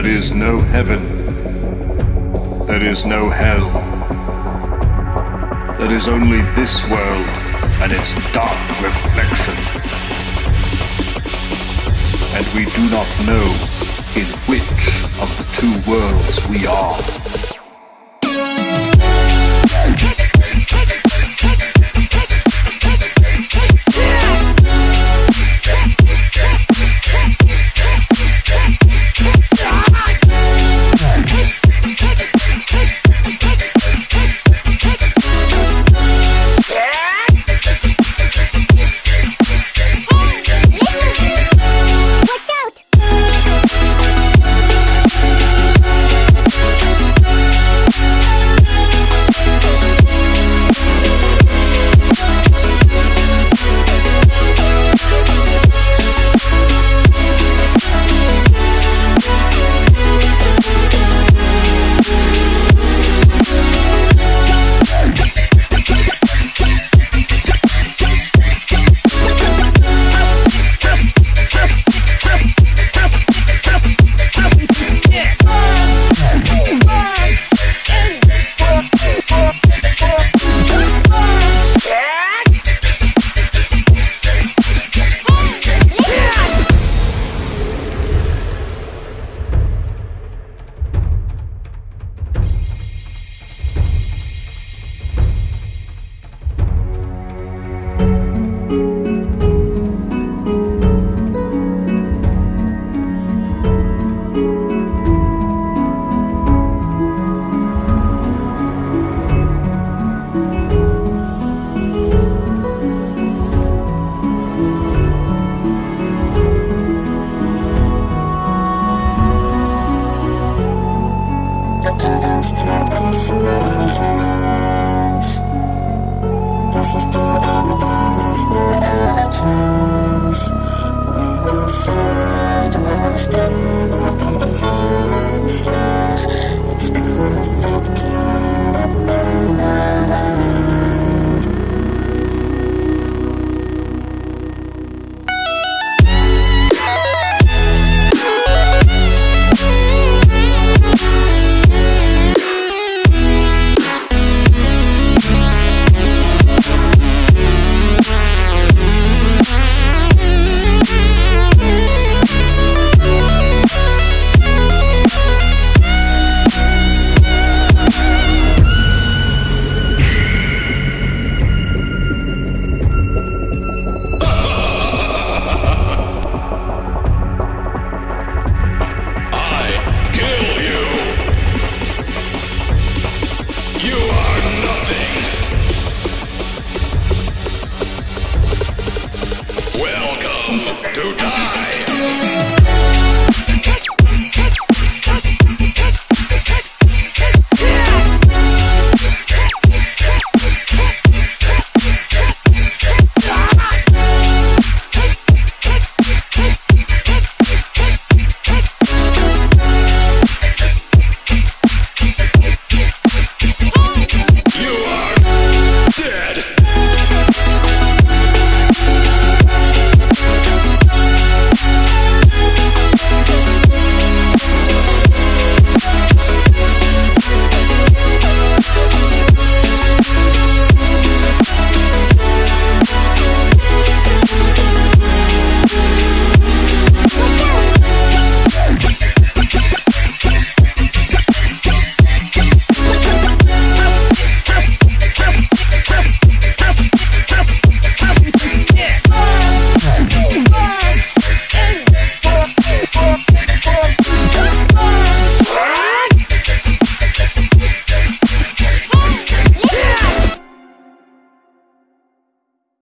There is no heaven. There is no hell. There is only this world and its dark reflection. And we do not know in which of the two worlds we are. There's no other chance We will find, we will